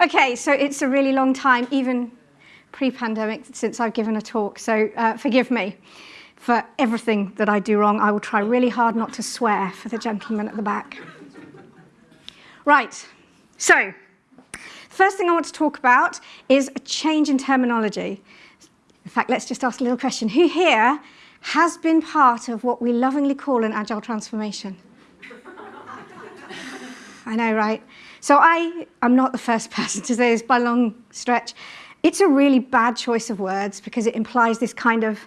Okay, so it's a really long time, even pre-pandemic, since I've given a talk, so uh, forgive me for everything that I do wrong. I will try really hard not to swear for the gentleman at the back. Right, so first thing I want to talk about is a change in terminology. In fact, let's just ask a little question. Who here has been part of what we lovingly call an agile transformation? I know, right? So I am not the first person to say this by long stretch. It's a really bad choice of words because it implies this kind of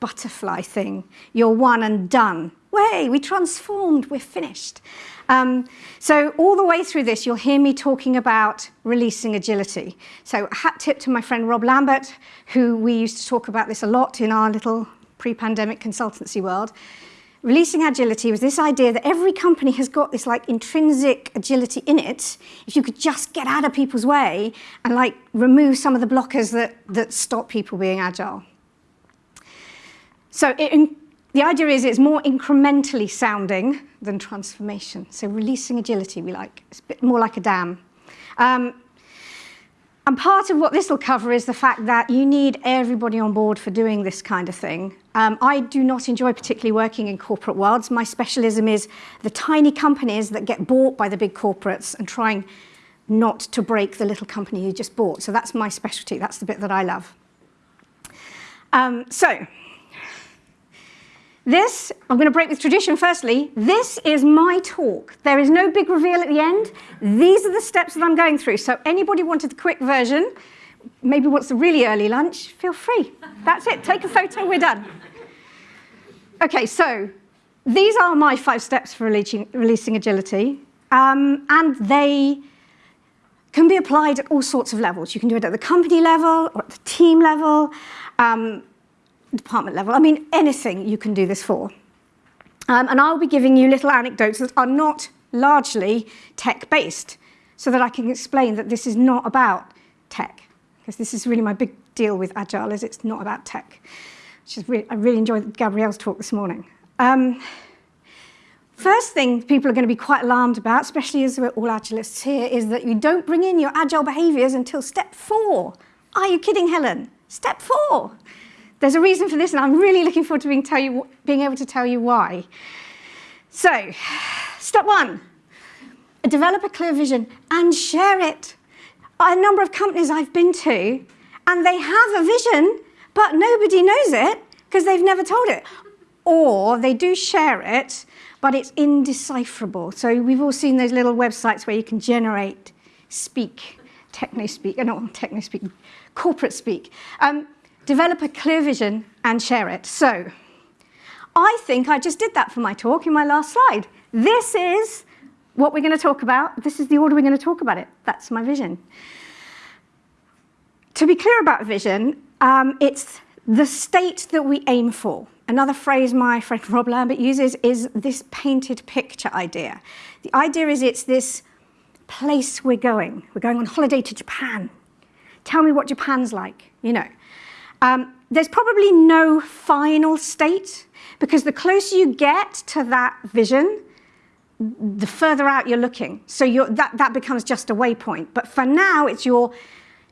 butterfly thing. You're one and done. Way, we transformed, we're finished. Um, so all the way through this, you'll hear me talking about releasing agility. So hat tip to my friend Rob Lambert, who we used to talk about this a lot in our little pre-pandemic consultancy world. Releasing agility was this idea that every company has got this like intrinsic agility in it. If you could just get out of people's way and like remove some of the blockers that, that stop people being agile. So it, the idea is it's more incrementally sounding than transformation. So releasing agility we like. It's a bit more like a dam. Um, and part of what this will cover is the fact that you need everybody on board for doing this kind of thing. Um, I do not enjoy particularly working in corporate worlds. My specialism is the tiny companies that get bought by the big corporates and trying not to break the little company you just bought. So that's my specialty. That's the bit that I love. Um, so this, I'm going to break with tradition firstly, this is my talk. There is no big reveal at the end. These are the steps that I'm going through. So anybody wanted the quick version, maybe wants a really early lunch, feel free. That's it, take a photo, we're done. Okay, so these are my five steps for releasing, releasing agility. Um, and they can be applied at all sorts of levels. You can do it at the company level or at the team level. Um, department level. I mean, anything you can do this for. Um, and I'll be giving you little anecdotes that are not largely tech-based, so that I can explain that this is not about tech, because this is really my big deal with Agile, is it's not about tech. Which is really, I really enjoyed Gabrielle's talk this morning. Um, first thing people are going to be quite alarmed about, especially as we're all Agilists here, is that you don't bring in your Agile behaviours until step four. Are you kidding, Helen? Step four. There's a reason for this, and I'm really looking forward to being, tell you, being able to tell you why. So, step one, develop a clear vision and share it. A number of companies I've been to, and they have a vision, but nobody knows it because they've never told it. Or they do share it, but it's indecipherable. So we've all seen those little websites where you can generate speak, techno speak, uh, not techno speak, corporate speak. Um, develop a clear vision and share it. So I think I just did that for my talk in my last slide. This is what we're going to talk about. This is the order we're going to talk about it. That's my vision. To be clear about vision, um, it's the state that we aim for. Another phrase my friend Rob Lambert uses is this painted picture idea. The idea is it's this place we're going. We're going on holiday to Japan. Tell me what Japan's like, you know. Um, there's probably no final state because the closer you get to that vision, the further out you're looking. So you're, that, that becomes just a waypoint. But for now, it's your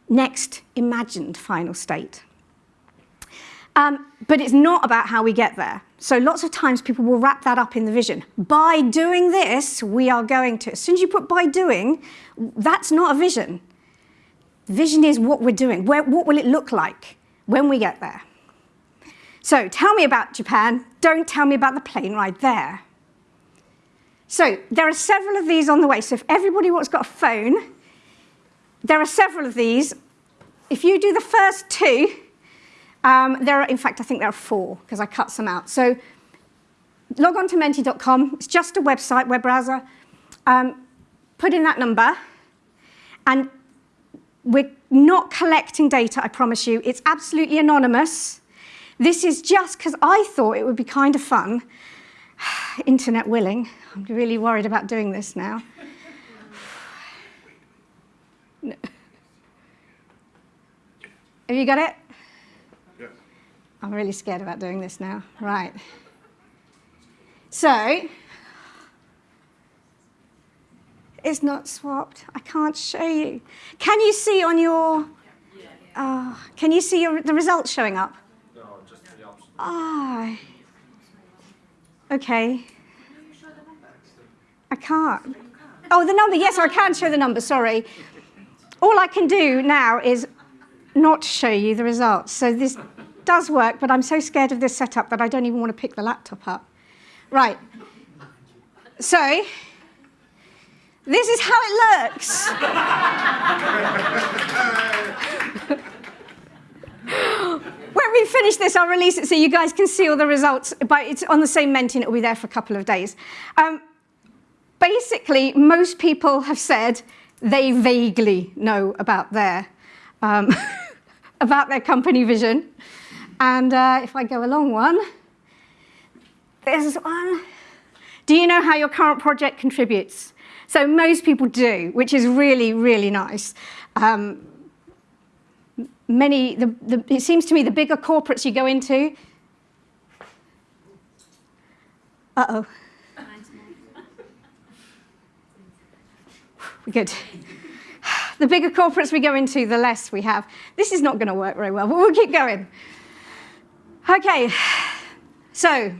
next imagined final state. Um, but it's not about how we get there. So lots of times people will wrap that up in the vision. By doing this, we are going to. As soon as you put by doing, that's not a vision. Vision is what we're doing. Where, what will it look like? When we get there. So tell me about Japan, don't tell me about the plane ride there. So there are several of these on the way. So if everybody wants got a phone, there are several of these. If you do the first two, um, there are, in fact, I think there are four because I cut some out. So log on to menti.com. It's just a website, web browser. Um, put in that number and we're not collecting data, I promise you. It's absolutely anonymous. This is just because I thought it would be kind of fun. Internet willing. I'm really worried about doing this now. no. Have you got it? Yes. I'm really scared about doing this now. Right. So, It's not swapped. I can't show you. Can you see on your, uh, can you see your, the results showing up? No, just the option. Ah, okay. I can't. Oh, the number, yes, I can show the number, sorry. All I can do now is not show you the results. So this does work, but I'm so scared of this setup that I don't even want to pick the laptop up. Right. So, this is how it looks. when we finish this, I'll release it so you guys can see all the results, but it's on the same Menti, it'll be there for a couple of days. Um, basically, most people have said they vaguely know about their, um, about their company vision. And uh, if I go along one, there's one. Do you know how your current project contributes? So most people do, which is really, really nice. Um, many, the, the, it seems to me the bigger corporates you go into, uh-oh. Good. The bigger corporates we go into, the less we have. This is not going to work very well, but we'll keep going. Okay, so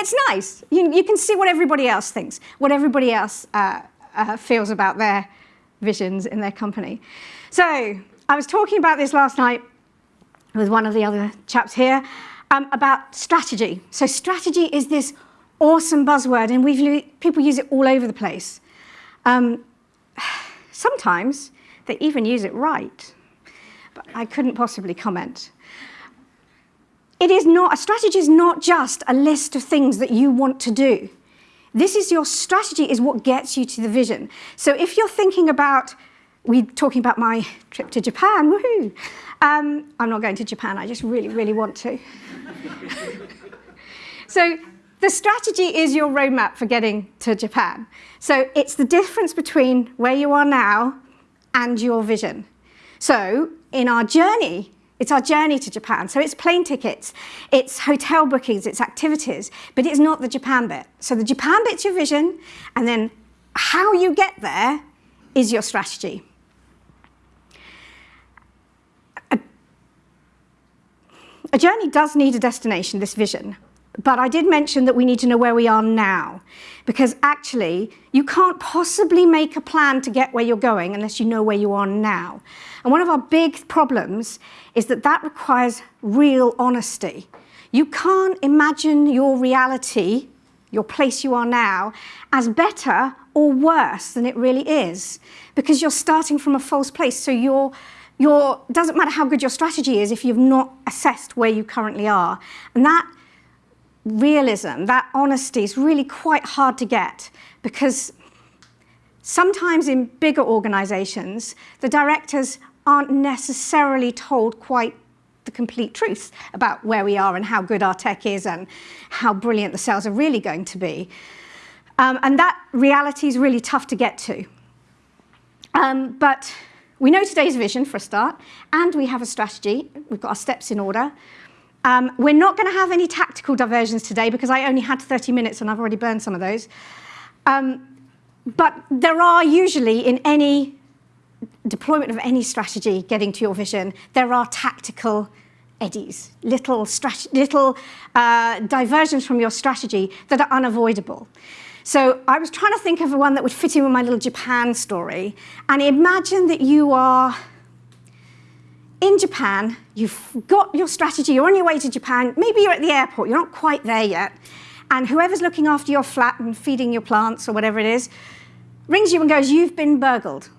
it's nice. You, you can see what everybody else thinks, what everybody else uh, uh, feels about their visions in their company. So I was talking about this last night with one of the other chaps here um, about strategy. So strategy is this awesome buzzword, and we've people use it all over the place. Um, sometimes they even use it right, but I couldn't possibly comment. It is not, a strategy is not just a list of things that you want to do. This is your strategy is what gets you to the vision. So if you're thinking about, we talking about my trip to Japan, woohoo. Um, I'm not going to Japan, I just really, really want to. so the strategy is your roadmap for getting to Japan. So it's the difference between where you are now and your vision. So in our journey it's our journey to Japan. So it's plane tickets, it's hotel bookings, it's activities, but it's not the Japan bit. So the Japan bit's your vision, and then how you get there is your strategy. A, a journey does need a destination, this vision. But I did mention that we need to know where we are now, because actually you can't possibly make a plan to get where you're going unless you know where you are now. And one of our big problems is that that requires real honesty. You can't imagine your reality, your place you are now, as better or worse than it really is, because you're starting from a false place. So you're your, doesn't matter how good your strategy is if you've not assessed where you currently are. And that realism, that honesty is really quite hard to get because sometimes in bigger organizations, the directors aren't necessarily told quite the complete truth about where we are and how good our tech is and how brilliant the sales are really going to be. Um, and that reality is really tough to get to. Um, but we know today's vision for a start, and we have a strategy. We've got our steps in order. Um, we're not going to have any tactical diversions today because I only had 30 minutes and I've already burned some of those. Um, but there are usually in any deployment of any strategy getting to your vision, there are tactical eddies, little, little uh, diversions from your strategy that are unavoidable. So I was trying to think of one that would fit in with my little Japan story. And imagine that you are in Japan, you've got your strategy, you're on your way to Japan, maybe you're at the airport, you're not quite there yet, and whoever's looking after your flat and feeding your plants or whatever it is, rings you and goes, you've been burgled.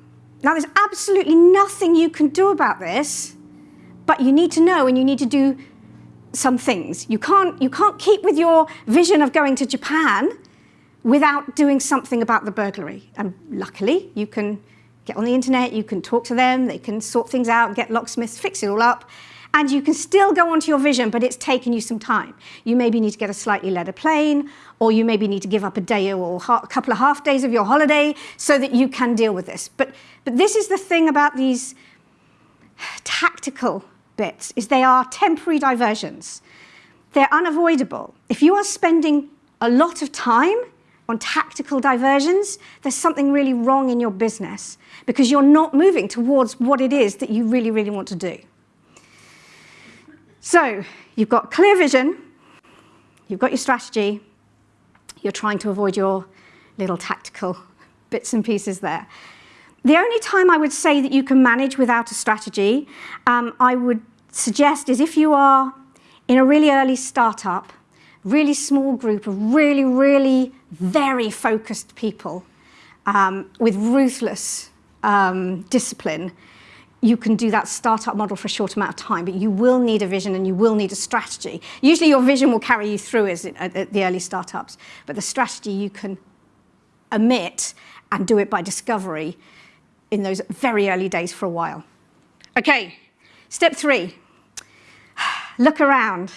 Now there's absolutely nothing you can do about this, but you need to know and you need to do some things. You can't, you can't keep with your vision of going to Japan without doing something about the burglary. And luckily, you can get on the internet, you can talk to them, they can sort things out, get locksmiths, fix it all up, and you can still go onto your vision, but it's taken you some time. You maybe need to get a slightly later plane, or you maybe need to give up a day or a couple of half days of your holiday so that you can deal with this. But, but this is the thing about these tactical bits, is they are temporary diversions. They're unavoidable. If you are spending a lot of time on tactical diversions, there's something really wrong in your business because you're not moving towards what it is that you really, really want to do. So you've got clear vision, you've got your strategy, you're trying to avoid your little tactical bits and pieces there. The only time I would say that you can manage without a strategy, um, I would suggest is if you are in a really early startup, really small group of really, really very focused people um, with ruthless um, discipline, you can do that startup model for a short amount of time, but you will need a vision and you will need a strategy. Usually your vision will carry you through as it, at the early startups, but the strategy you can omit and do it by discovery in those very early days for a while. Okay, step three, look around.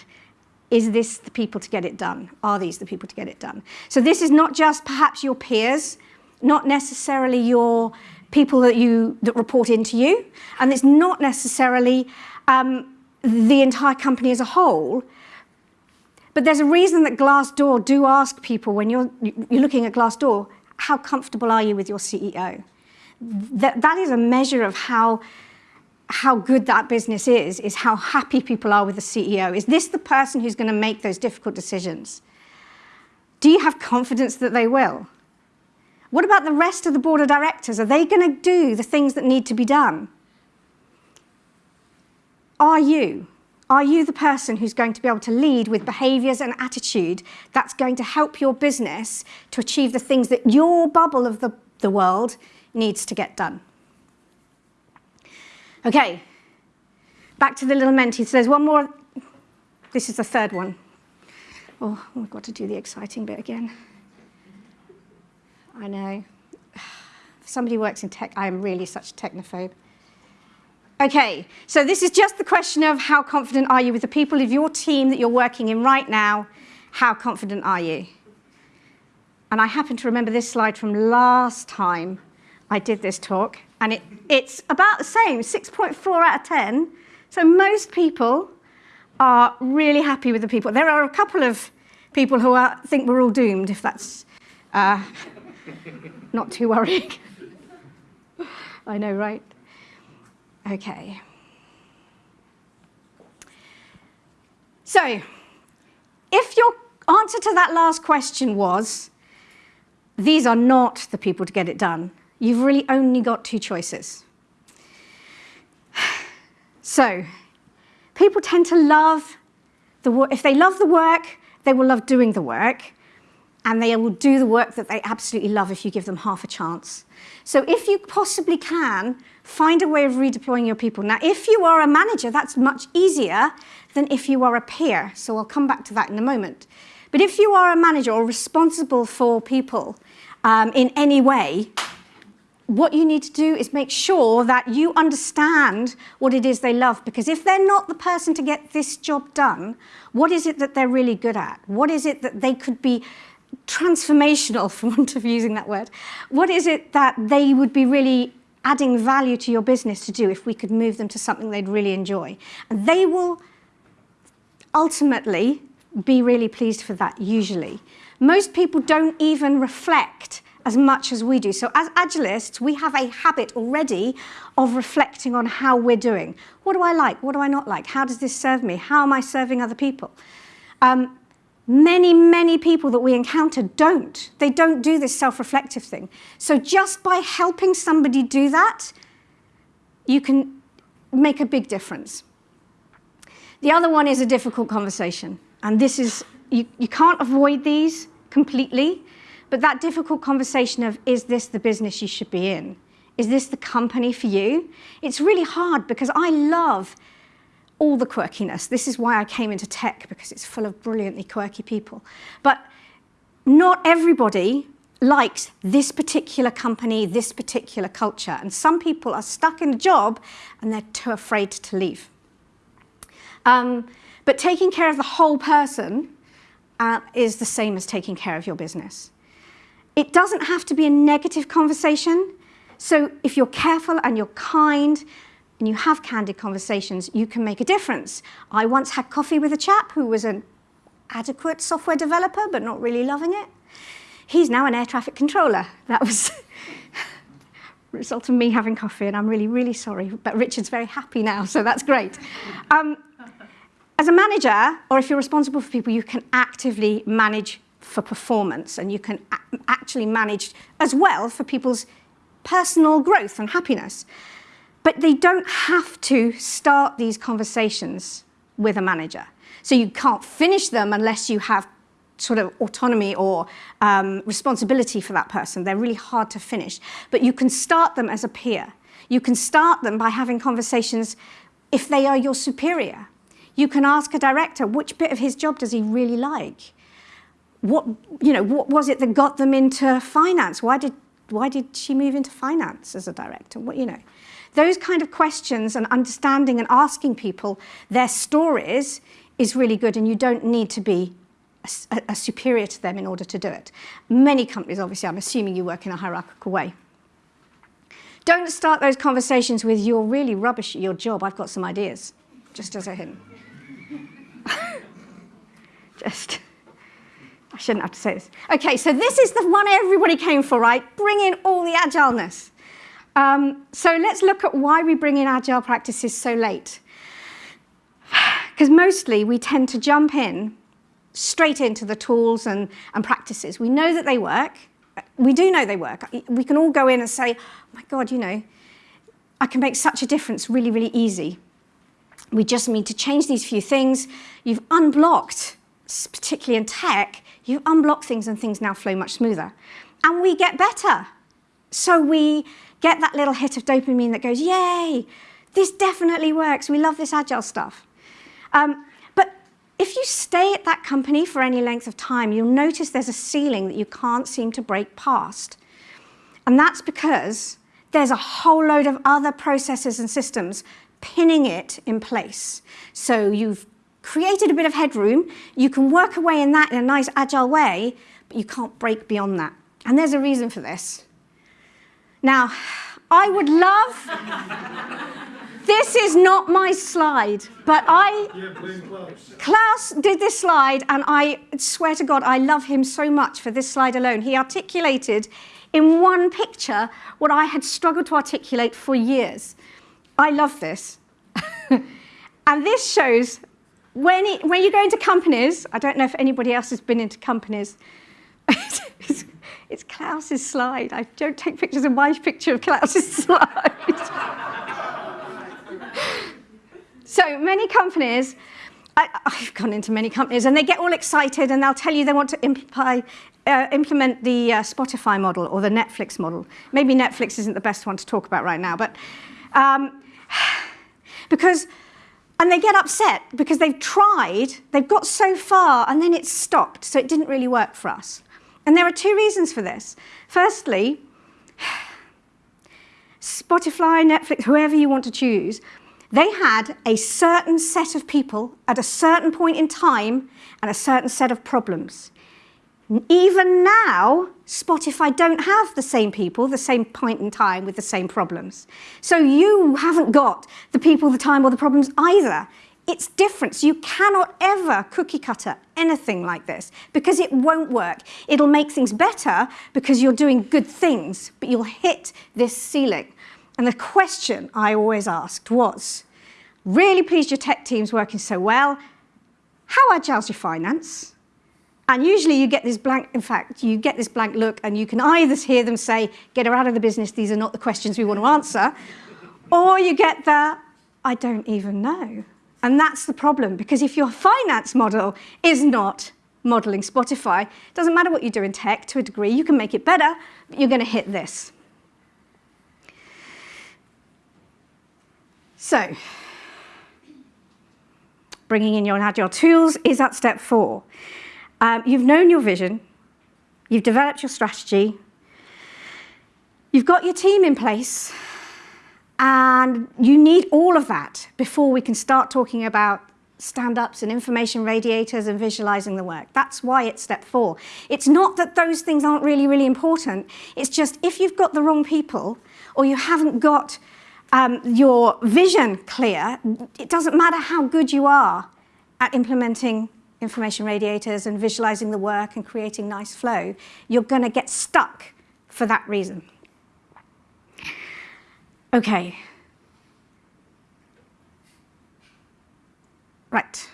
Is this the people to get it done? Are these the people to get it done? So this is not just perhaps your peers, not necessarily your people that you that report into you, and it's not necessarily um, the entire company as a whole. But there's a reason that Glassdoor do ask people when you're you're looking at Glassdoor, how comfortable are you with your CEO? That that is a measure of how how good that business is, is how happy people are with the CEO. Is this the person who's going to make those difficult decisions? Do you have confidence that they will? What about the rest of the board of directors? Are they going to do the things that need to be done? Are you? Are you the person who's going to be able to lead with behaviours and attitude that's going to help your business to achieve the things that your bubble of the, the world needs to get done? Okay, back to the little Menti. So there's one more. This is the third one. Oh, we've got to do the exciting bit again. I know. somebody works in tech, I am really such a technophobe. Okay, so this is just the question of how confident are you with the people of your team that you're working in right now? How confident are you? And I happen to remember this slide from last time I did this talk and it, it's about the same, 6.4 out of 10. So most people are really happy with the people. There are a couple of people who are, think we're all doomed, if that's uh, not too worrying. I know, right? Okay. So, if your answer to that last question was, these are not the people to get it done, you've really only got two choices. So, people tend to love the. If they love the work, they will love doing the work, and they will do the work that they absolutely love if you give them half a chance. So if you possibly can, find a way of redeploying your people. Now, if you are a manager, that's much easier than if you are a peer. So I'll come back to that in a moment. But if you are a manager or responsible for people um, in any way, what you need to do is make sure that you understand what it is they love. Because if they're not the person to get this job done, what is it that they're really good at? What is it that they could be transformational, for want of using that word? What is it that they would be really adding value to your business to do if we could move them to something they'd really enjoy? And they will ultimately be really pleased for that, usually. Most people don't even reflect as much as we do. So as Agilists, we have a habit already of reflecting on how we're doing. What do I like? What do I not like? How does this serve me? How am I serving other people? Um, many, many people that we encounter don't. They don't do this self-reflective thing. So just by helping somebody do that, you can make a big difference. The other one is a difficult conversation. And this is, you, you can't avoid these completely. But that difficult conversation of, is this the business you should be in? Is this the company for you? It's really hard because I love all the quirkiness. This is why I came into tech, because it's full of brilliantly quirky people. But not everybody likes this particular company, this particular culture. And some people are stuck in a job and they're too afraid to leave. Um, but taking care of the whole person uh, is the same as taking care of your business. It doesn't have to be a negative conversation. So if you're careful and you're kind and you have candid conversations, you can make a difference. I once had coffee with a chap who was an adequate software developer, but not really loving it. He's now an air traffic controller. That was result of me having coffee, and I'm really, really sorry. But Richard's very happy now, so that's great. Um, as a manager, or if you're responsible for people, you can actively manage for performance, and you can actually manage as well for people's personal growth and happiness. But they don't have to start these conversations with a manager. So you can't finish them unless you have sort of autonomy or um, responsibility for that person. They're really hard to finish. But you can start them as a peer. You can start them by having conversations if they are your superior. You can ask a director, which bit of his job does he really like? What, you know, what was it that got them into finance? Why did, why did she move into finance as a director? What, you know, those kind of questions and understanding and asking people their stories is really good and you don't need to be a, a, superior to them in order to do it. Many companies, obviously, I'm assuming you work in a hierarchical way. Don't start those conversations with, you're really rubbish at your job, I've got some ideas, just as a hint. just, I shouldn't have to say this. Okay, so this is the one everybody came for, right? Bring in all the agileness. Um, so let's look at why we bring in agile practices so late. Because mostly we tend to jump in straight into the tools and, and practices. We know that they work. We do know they work. We can all go in and say, oh my God, you know, I can make such a difference really, really easy. We just need to change these few things. You've unblocked, particularly in tech, you've unblocked things and things now flow much smoother. And we get better. So we get that little hit of dopamine that goes, yay, this definitely works. We love this agile stuff. Um, if you stay at that company for any length of time, you'll notice there's a ceiling that you can't seem to break past. And that's because there's a whole load of other processes and systems pinning it in place. So you've created a bit of headroom, you can work away in that in a nice agile way, but you can't break beyond that. And there's a reason for this. Now, I would love this is not my slide, but I, yeah, Klaus did this slide, and I swear to God, I love him so much for this slide alone. He articulated in one picture what I had struggled to articulate for years. I love this. and this shows when, it, when you go into companies, I don't know if anybody else has been into companies, it's, it's Klaus's slide. I don't take pictures of my picture of Klaus's slide. So many companies, I, have gone into many companies, and they get all excited and they'll tell you they want to uh, implement the uh, Spotify model or the Netflix model. Maybe Netflix isn't the best one to talk about right now, but um, because, and they get upset because they've tried, they've got so far, and then it's stopped, so it didn't really work for us. And there are two reasons for this. Firstly, Spotify, Netflix, whoever you want to choose, they had a certain set of people at a certain point in time and a certain set of problems. Even now, Spotify don't have the same people, the same point in time with the same problems. So you haven't got the people, the time, or the problems either. It's different. So you cannot ever cookie cutter anything like this because it won't work. It'll make things better because you're doing good things, but you'll hit this ceiling. And the question I always asked was, really pleased your tech team's working so well. How agile's your finance? And usually you get this blank, in fact, you get this blank look and you can either hear them say, get her out of the business, these are not the questions we want to answer, or you get the, I don't even know. And that's the problem, because if your finance model is not modeling Spotify, it doesn't matter what you do in tech to a degree, you can make it better, but you're going to hit this. So, bringing in your agile tools is at step four. Um, you've known your vision, you've developed your strategy, you've got your team in place, and you need all of that before we can start talking about stand-ups and information radiators and visualizing the work. That's why it's step four. It's not that those things aren't really, really important. It's just if you've got the wrong people or you haven't got um, your vision clear, it doesn't matter how good you are at implementing information radiators and visualizing the work and creating nice flow, you're going to get stuck for that reason. Okay. Right.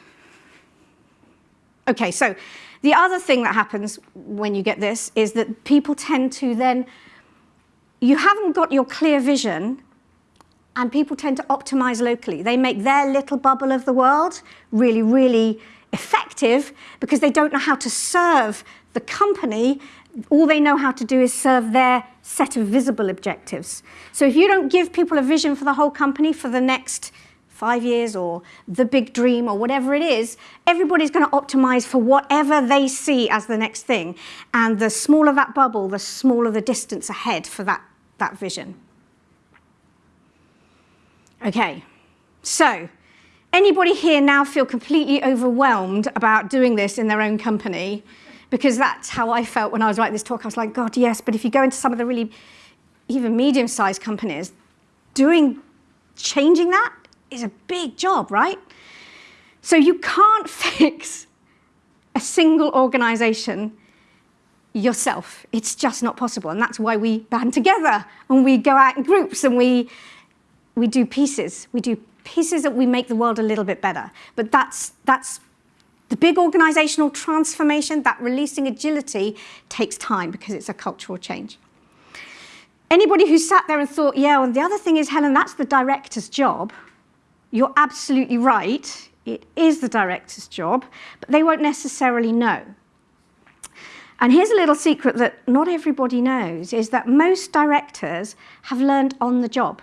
Okay, so the other thing that happens when you get this is that people tend to then, you haven't got your clear vision and people tend to optimize locally. They make their little bubble of the world really, really effective because they don't know how to serve the company. All they know how to do is serve their set of visible objectives. So if you don't give people a vision for the whole company for the next five years or the big dream or whatever it is, everybody's going to optimize for whatever they see as the next thing. And the smaller that bubble, the smaller the distance ahead for that, that vision. Okay, so anybody here now feel completely overwhelmed about doing this in their own company? Because that's how I felt when I was writing this talk. I was like, God, yes, but if you go into some of the really even medium-sized companies, doing, changing that is a big job, right? So you can't fix a single organization yourself. It's just not possible. And that's why we band together and we go out in groups and we we do pieces. We do pieces that we make the world a little bit better. But that's, that's the big organizational transformation, that releasing agility takes time because it's a cultural change. Anybody who sat there and thought, yeah, and the other thing is, Helen, that's the director's job. You're absolutely right. It is the director's job, but they won't necessarily know. And here's a little secret that not everybody knows, is that most directors have learned on the job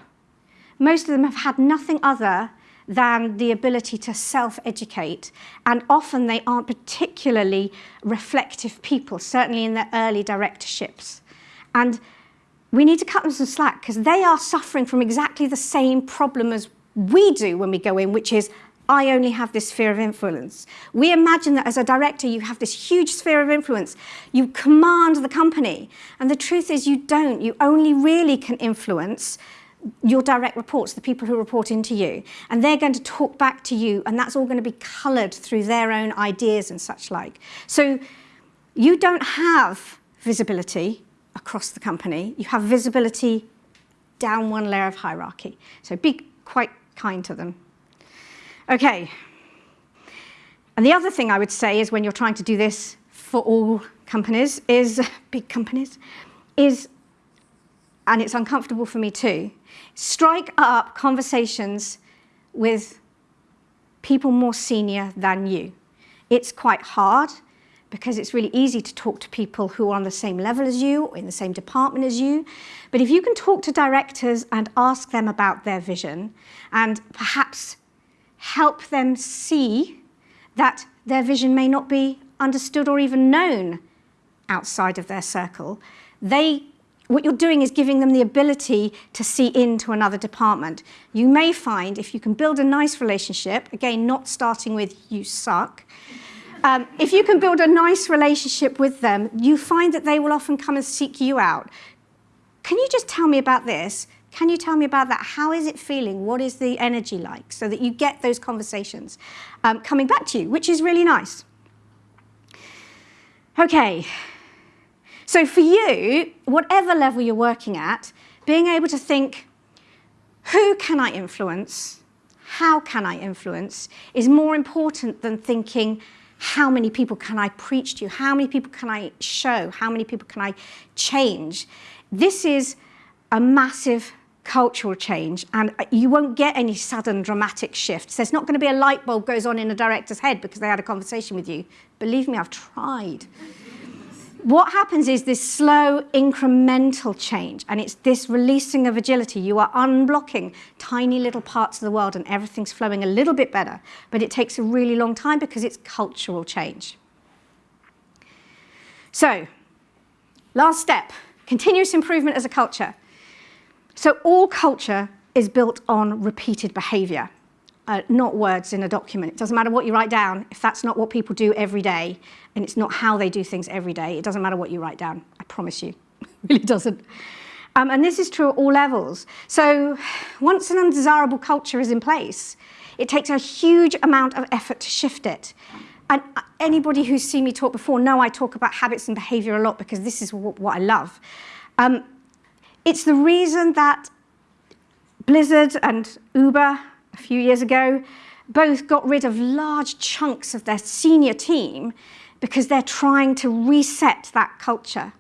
most of them have had nothing other than the ability to self-educate. And often they aren't particularly reflective people, certainly in their early directorships. And we need to cut them some slack because they are suffering from exactly the same problem as we do when we go in, which is, I only have this sphere of influence. We imagine that as a director, you have this huge sphere of influence. You command the company. And the truth is you don't. You only really can influence your direct reports, the people who report into you, and they're going to talk back to you, and that's all going to be coloured through their own ideas and such like. So you don't have visibility across the company, you have visibility down one layer of hierarchy. So be quite kind to them. Okay. And the other thing I would say is when you're trying to do this for all companies is, big companies, is, and it's uncomfortable for me too, strike up conversations with people more senior than you. It's quite hard because it's really easy to talk to people who are on the same level as you or in the same department as you. But if you can talk to directors and ask them about their vision and perhaps help them see that their vision may not be understood or even known outside of their circle, they what you're doing is giving them the ability to see into another department. You may find if you can build a nice relationship, again, not starting with you suck, um, if you can build a nice relationship with them, you find that they will often come and seek you out. Can you just tell me about this? Can you tell me about that? How is it feeling? What is the energy like? So that you get those conversations um, coming back to you, which is really nice. Okay, so for you, whatever level you're working at, being able to think, who can I influence? How can I influence? is more important than thinking, how many people can I preach to? How many people can I show? How many people can I change? This is a massive cultural change and uh, you won't get any sudden dramatic shifts. There's not going to be a light bulb goes on in a director's head because they had a conversation with you. Believe me, I've tried what happens is this slow incremental change and it's this releasing of agility. You are unblocking tiny little parts of the world and everything's flowing a little bit better, but it takes a really long time because it's cultural change. So, last step, continuous improvement as a culture. So all culture is built on repeated behavior uh, not words in a document. It doesn't matter what you write down. If that's not what people do every day, and it's not how they do things every day, it doesn't matter what you write down. I promise you. it really doesn't. Um, and this is true at all levels. So once an undesirable culture is in place, it takes a huge amount of effort to shift it. and anybody who's seen me talk before know I talk about habits and behavior a lot because this is what, what I love. Um, it's the reason that Blizzard and Uber a few years ago both got rid of large chunks of their senior team because they're trying to reset that culture.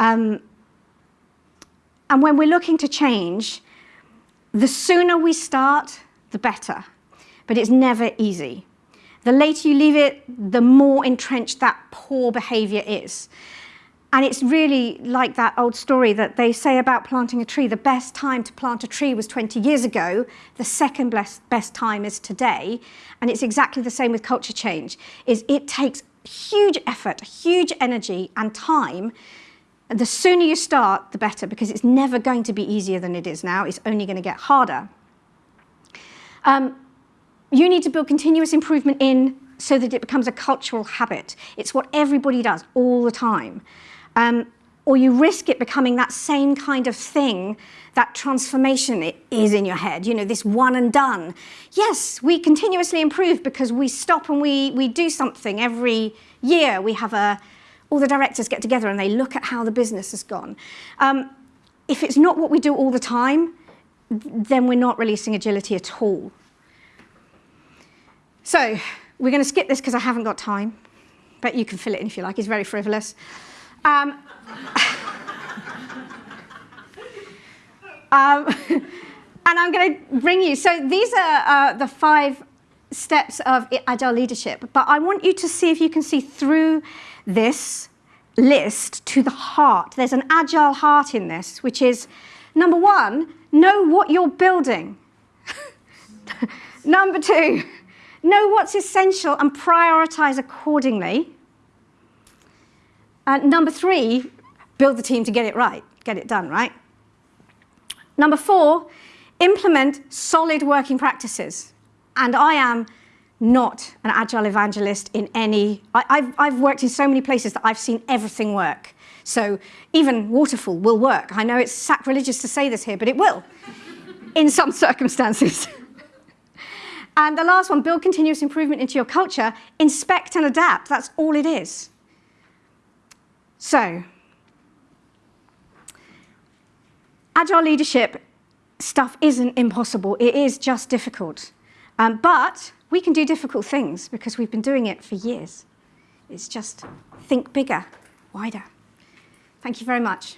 Um, and when we're looking to change, the sooner we start, the better. But it's never easy. The later you leave it, the more entrenched that poor behavior is. And it's really like that old story that they say about planting a tree. The best time to plant a tree was 20 years ago. The second best, best time is today. And it's exactly the same with culture change, is it takes huge effort, huge energy and time. And the sooner you start, the better, because it's never going to be easier than it is now. It's only going to get harder. Um, you need to build continuous improvement in so that it becomes a cultural habit. It's what everybody does all the time. Um, or you risk it becoming that same kind of thing, that transformation it is in your head, you know, this one and done. Yes, we continuously improve because we stop and we, we do something every year. We have a, all the directors get together and they look at how the business has gone. Um, if it's not what we do all the time, then we're not releasing agility at all. So we're going to skip this because I haven't got time, but you can fill it in if you like. It's very frivolous. Um, um, and I'm going to bring you, so these are uh, the five steps of agile leadership, but I want you to see if you can see through this list to the heart. There's an agile heart in this, which is number one, know what you're building. number two, know what's essential and prioritize accordingly. And number three, build the team to get it right, get it done, right? Number four, implement solid working practices. And I am not an agile evangelist in any, I, have I've worked in so many places that I've seen everything work. So even waterfall will work. I know it's sacrilegious to say this here, but it will in some circumstances. and the last one, build continuous improvement into your culture, inspect and adapt. That's all it is. So, agile leadership stuff isn't impossible. It is just difficult. Um, but we can do difficult things because we've been doing it for years. It's just think bigger, wider. Thank you very much.